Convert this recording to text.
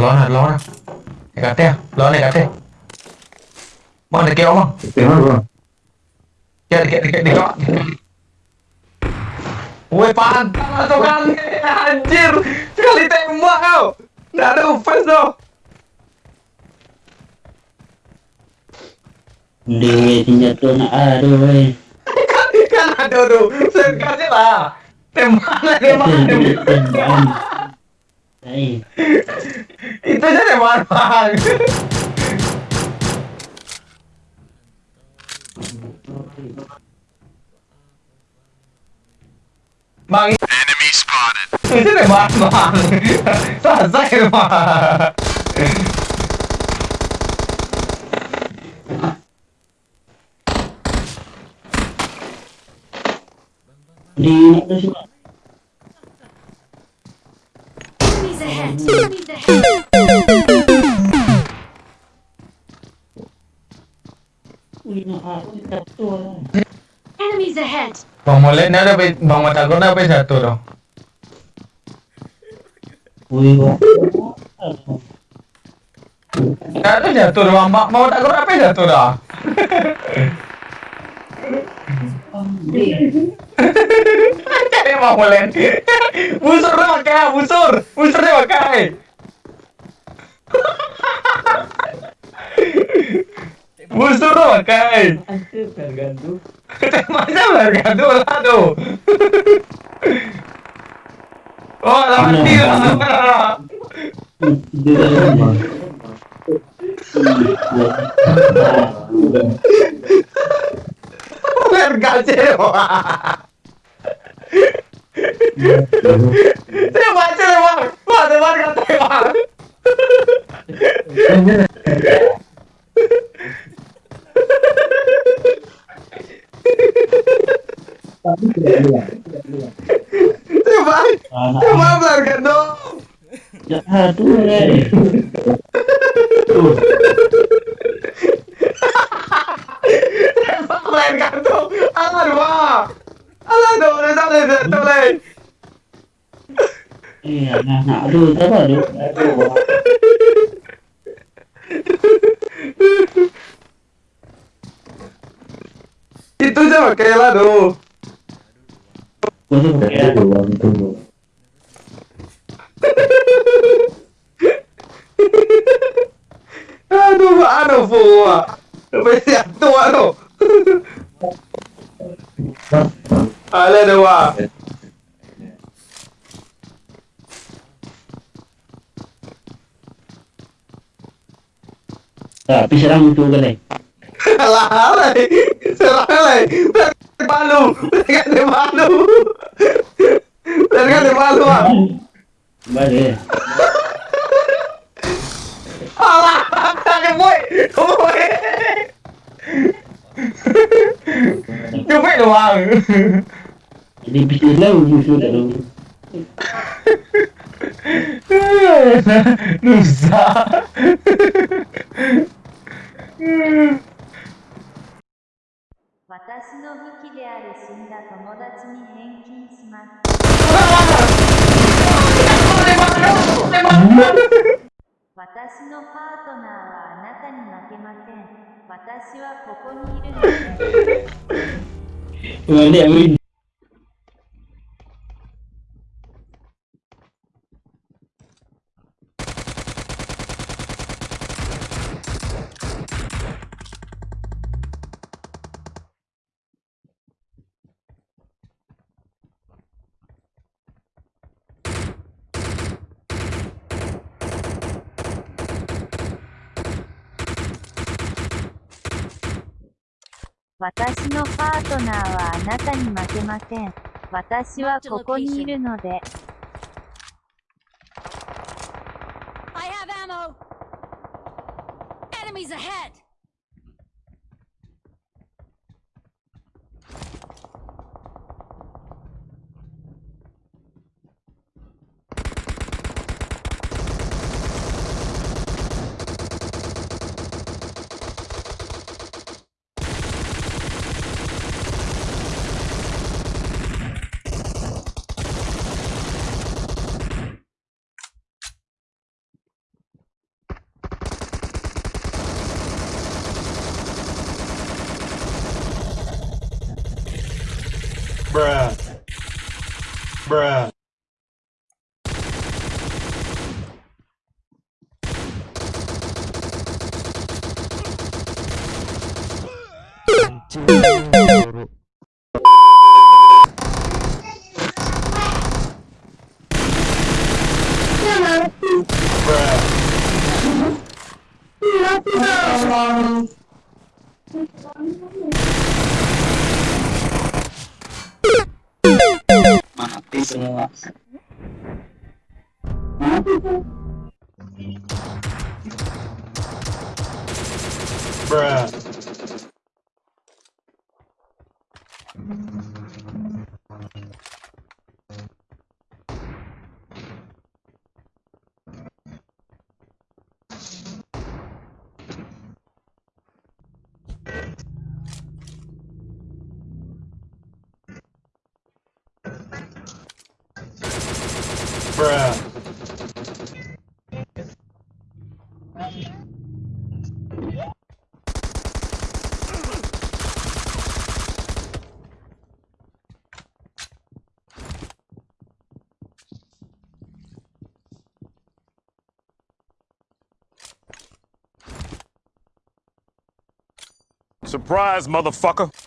너는 너는 내가 떼야 너네 내가 떼 뭐내 깨워 뭐 깨워 깨워 깨워 Woi pantas tuh kan anjir sekali tembak kau nggak ada offense tuh Dewe tidak tuh nak ada woi kan ada tuh sekali lah tembak tembak tembak Itu aja tembak bang. Bang, Enemy spotted. itu tembak bang. Selesai bang. Di sini. Enemies ahead. Vamos na na vamos matar na pesa todo. Cara dia tu dah mak mau tak gerak pesa tu dah. Hahaha. Satu dah? Cari Bang Molen. Busur dia pakai, busur. Pakai. Dia pakai. Masa bergantung lah tu. Oh, lawan dia dah Vergacero. Saya baca le bang. Wah, teman kata bang. Tapi tidak lihat. Saya bang. Anak Saya bang vergacero. jahat tu weh. Saya bang vergacero. Alah bang. Alah tu, dah sampai lagi. Eh anak-anak tu siapa tu? Aduh. Itu je pakai lah tu. Kau tu pakai Itu orang tunggu. Aduh, ano po ah. Sampai satu ano. Tapi serang tu kan eh. Alah, alay. Serang alay. Palu. Tengah de palu. Tengah de palu ah. Balik. Alah, boy. Boy. Cuma doang. Jadi bisnes lah musuh tahu. Nusa. 私の武器である死んだ友達に返金します。私のパートナーはあなたに負けません。私はここにいるので。私のパートナーはあなたに負けません。私はここにいるので。I have ammo. Enemies ahead! Bruh. Bruh. Yes. Bruh. Bruh. Surprise, motherfucker.